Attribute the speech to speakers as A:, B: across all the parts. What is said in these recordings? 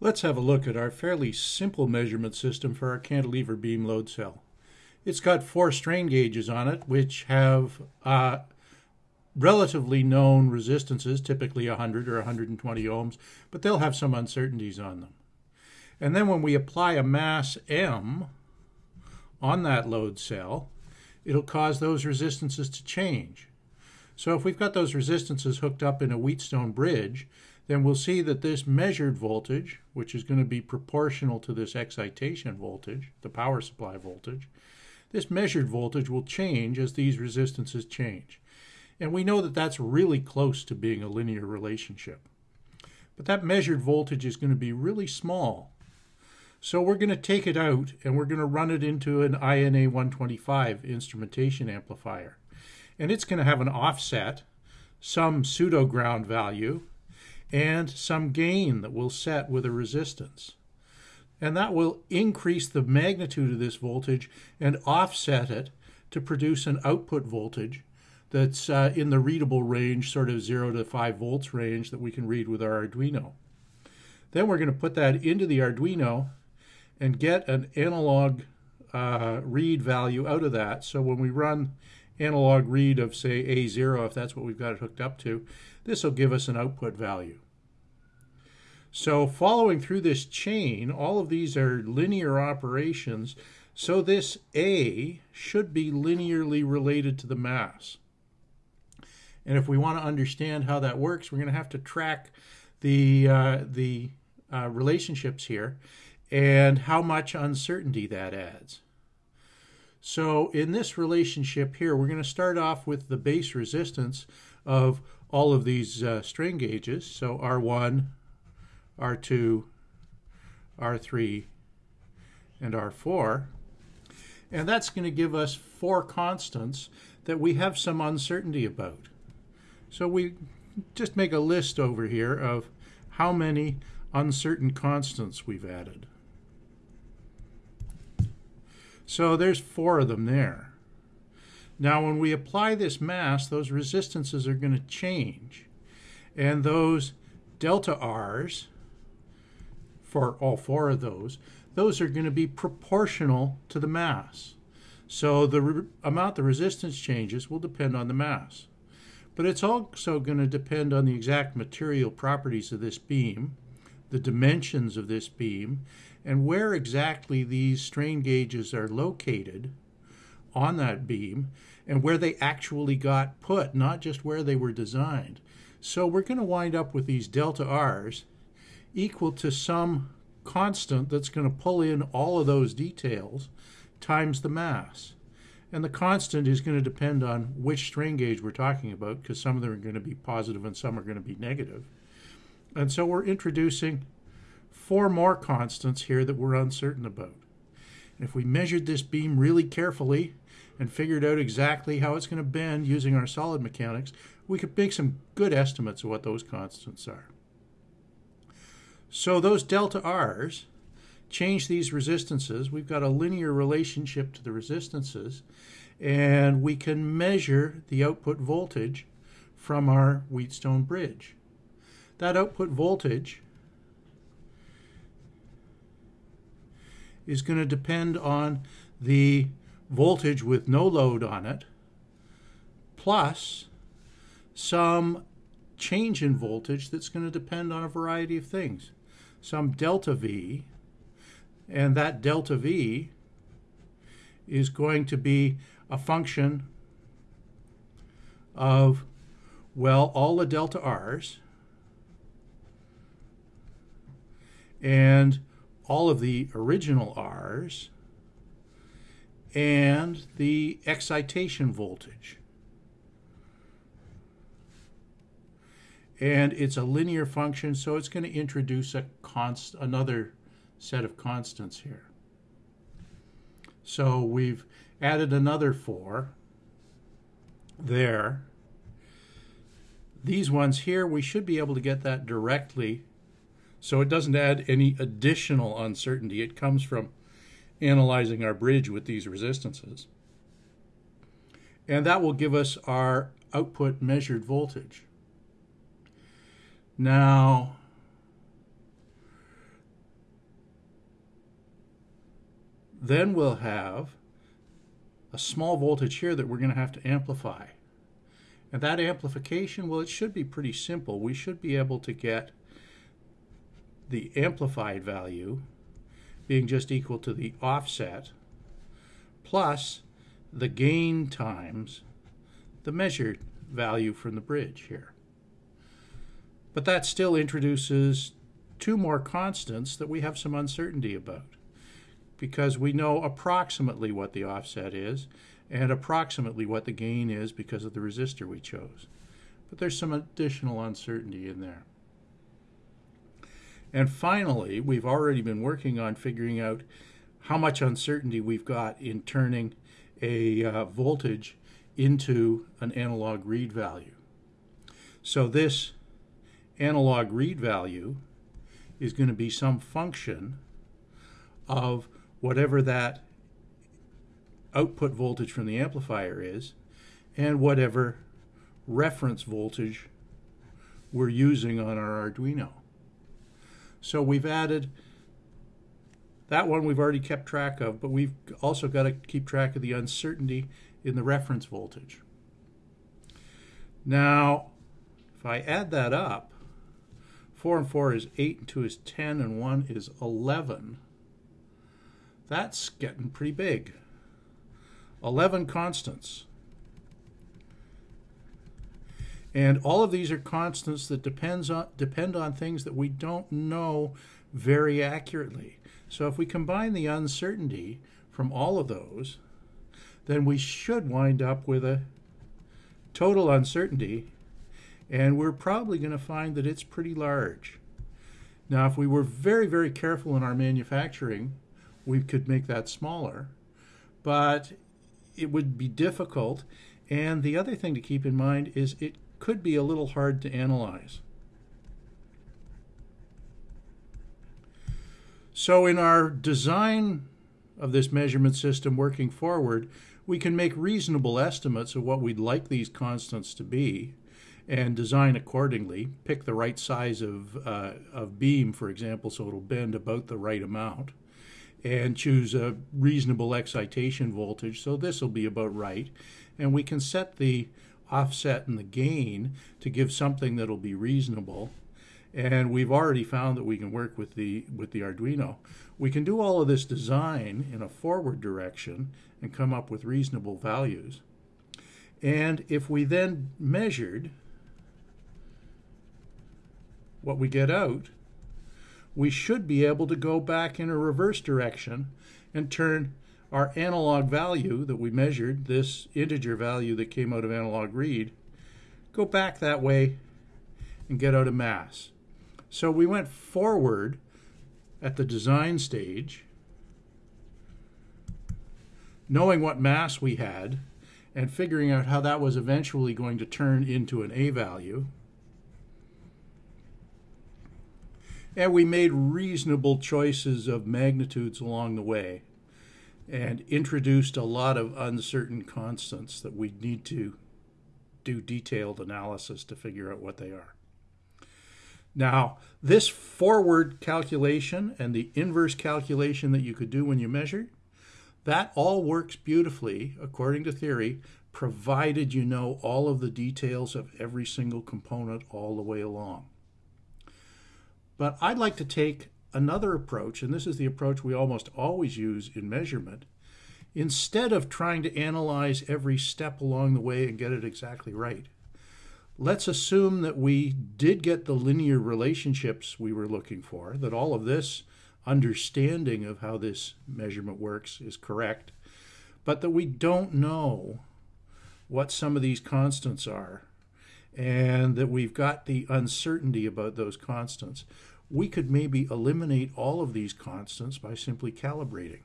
A: Let's have a look at our fairly simple measurement system for our cantilever beam load cell. It's got four strain gauges on it, which have uh, relatively known resistances, typically 100 or 120 ohms, but they'll have some uncertainties on them. And then when we apply a mass M on that load cell, it'll cause those resistances to change. So if we've got those resistances hooked up in a Wheatstone bridge, then we'll see that this measured voltage, which is going to be proportional to this excitation voltage, the power supply voltage, this measured voltage will change as these resistances change. And we know that that's really close to being a linear relationship. But that measured voltage is going to be really small. So we're going to take it out and we're going to run it into an INA 125 instrumentation amplifier. And it's going to have an offset, some pseudo ground value, and some gain that we'll set with a resistance. And that will increase the magnitude of this voltage and offset it to produce an output voltage that's uh, in the readable range, sort of 0 to 5 volts range that we can read with our Arduino. Then we're going to put that into the Arduino and get an analog uh, read value out of that. So when we run analog read of say A0, if that's what we've got it hooked up to, this will give us an output value. So following through this chain, all of these are linear operations. So this A should be linearly related to the mass. And if we want to understand how that works, we're going to have to track the, uh, the uh, relationships here and how much uncertainty that adds. So in this relationship here, we're going to start off with the base resistance of all of these uh, strain gauges. So R1, R2, R3, and R4. And that's going to give us four constants that we have some uncertainty about. So we just make a list over here of how many uncertain constants we've added. So there's four of them there. Now when we apply this mass, those resistances are going to change. And those delta R's, for all four of those, those are going to be proportional to the mass. So the amount the resistance changes will depend on the mass. But it's also going to depend on the exact material properties of this beam, the dimensions of this beam, and where exactly these strain gauges are located on that beam and where they actually got put, not just where they were designed. So we're going to wind up with these delta R's equal to some constant that's going to pull in all of those details times the mass. And the constant is going to depend on which strain gauge we're talking about because some of them are going to be positive and some are going to be negative. And so we're introducing four more constants here that we're uncertain about. And if we measured this beam really carefully and figured out exactly how it's going to bend using our solid mechanics, we could make some good estimates of what those constants are. So those delta R's change these resistances. We've got a linear relationship to the resistances, and we can measure the output voltage from our Wheatstone bridge. That output voltage is going to depend on the voltage with no load on it, plus some change in voltage that's going to depend on a variety of things. Some delta V, and that delta V is going to be a function of, well, all the delta R's and all of the original R's and the excitation voltage. And it's a linear function, so it's going to introduce a const another set of constants here. So we've added another four there. These ones here, we should be able to get that directly so it doesn't add any additional uncertainty. It comes from analyzing our bridge with these resistances. And that will give us our output measured voltage. Now, then we'll have a small voltage here that we're going to have to amplify. And that amplification, well, it should be pretty simple. We should be able to get the amplified value being just equal to the offset plus the gain times the measured value from the bridge here. But that still introduces two more constants that we have some uncertainty about because we know approximately what the offset is and approximately what the gain is because of the resistor we chose. But there's some additional uncertainty in there. And finally, we've already been working on figuring out how much uncertainty we've got in turning a uh, voltage into an analog read value. So this analog read value is going to be some function of whatever that output voltage from the amplifier is and whatever reference voltage we're using on our Arduino. So we've added that one we've already kept track of, but we've also got to keep track of the uncertainty in the reference voltage. Now, if I add that up, 4 and 4 is 8, and 2 is 10, and 1 is 11. That's getting pretty big. 11 constants. And all of these are constants that depends on, depend on things that we don't know very accurately. So if we combine the uncertainty from all of those, then we should wind up with a total uncertainty and we're probably going to find that it's pretty large. Now, if we were very, very careful in our manufacturing, we could make that smaller, but it would be difficult. And the other thing to keep in mind is it could be a little hard to analyze. So in our design of this measurement system working forward, we can make reasonable estimates of what we'd like these constants to be and design accordingly. Pick the right size of, uh, of beam, for example, so it'll bend about the right amount. And choose a reasonable excitation voltage, so this will be about right. And we can set the offset and the gain to give something that'll be reasonable. And we've already found that we can work with the with the Arduino. We can do all of this design in a forward direction and come up with reasonable values. And if we then measured what we get out, we should be able to go back in a reverse direction and turn our analog value that we measured, this integer value that came out of analog read, go back that way and get out a mass. So we went forward at the design stage, knowing what mass we had, and figuring out how that was eventually going to turn into an A value. And we made reasonable choices of magnitudes along the way and introduced a lot of uncertain constants that we need to do detailed analysis to figure out what they are. Now, this forward calculation and the inverse calculation that you could do when you measured, that all works beautifully according to theory, provided you know all of the details of every single component all the way along. But I'd like to take another approach, and this is the approach we almost always use in measurement. Instead of trying to analyze every step along the way and get it exactly right, let's assume that we did get the linear relationships we were looking for, that all of this understanding of how this measurement works is correct, but that we don't know what some of these constants are and that we've got the uncertainty about those constants. We could maybe eliminate all of these constants by simply calibrating.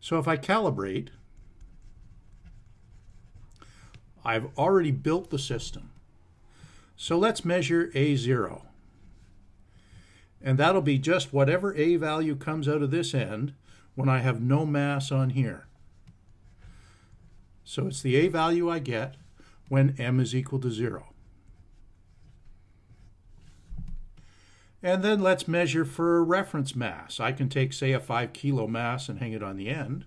A: So if I calibrate, I've already built the system. So let's measure A0. And that'll be just whatever A value comes out of this end when I have no mass on here. So it's the A value I get when M is equal to 0. And then let's measure for a reference mass. I can take, say, a 5 kilo mass and hang it on the end.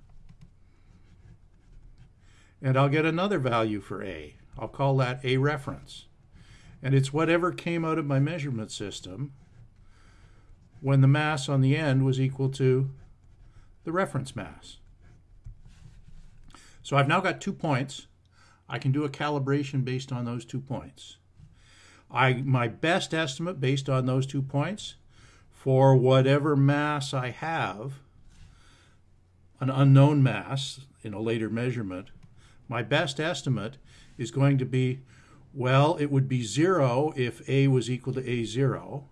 A: And I'll get another value for A. I'll call that A reference. And it's whatever came out of my measurement system when the mass on the end was equal to the reference mass. So I've now got two points. I can do a calibration based on those two points. I my best estimate based on those two points for whatever mass I have, an unknown mass in a later measurement, my best estimate is going to be, well, it would be zero if A was equal to A0.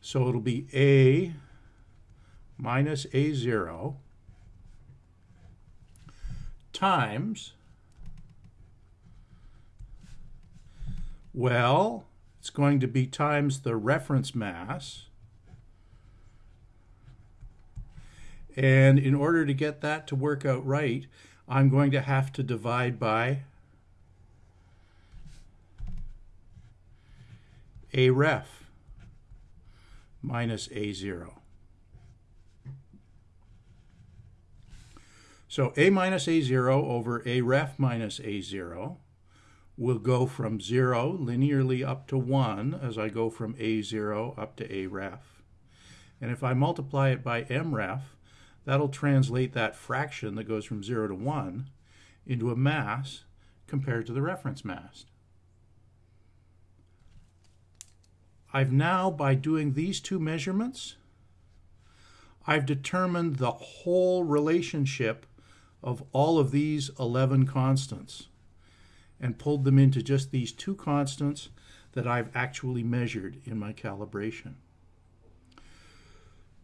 A: So it'll be A minus A0 times, well, it's going to be times the reference mass. And in order to get that to work out right, I'm going to have to divide by a ref minus a0. So a minus a0 over a ref minus a0 will go from 0 linearly up to 1 as I go from A0 up to A ref. And if I multiply it by M ref, that'll translate that fraction that goes from 0 to 1 into a mass compared to the reference mass. I've now, by doing these two measurements, I've determined the whole relationship of all of these 11 constants and pulled them into just these two constants that I've actually measured in my calibration.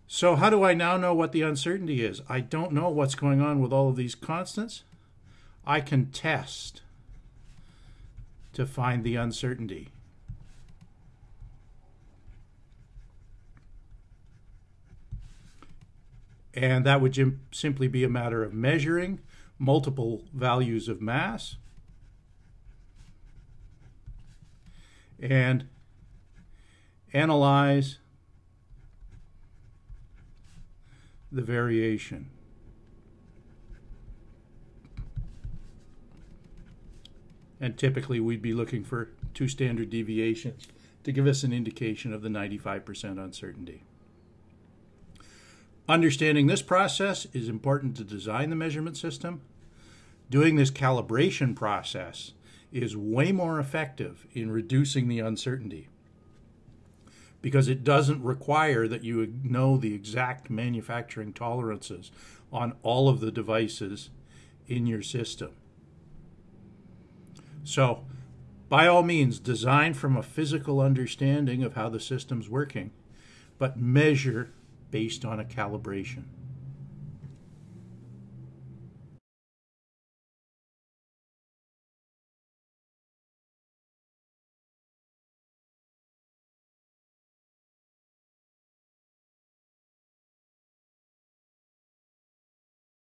A: So how do I now know what the uncertainty is? I don't know what's going on with all of these constants. I can test to find the uncertainty. And that would simply be a matter of measuring multiple values of mass and analyze the variation. And typically we'd be looking for two standard deviations to give us an indication of the 95% uncertainty. Understanding this process is important to design the measurement system. Doing this calibration process is way more effective in reducing the uncertainty because it doesn't require that you know the exact manufacturing tolerances on all of the devices in your system. So, by all means, design from a physical understanding of how the system's working, but measure based on a calibration.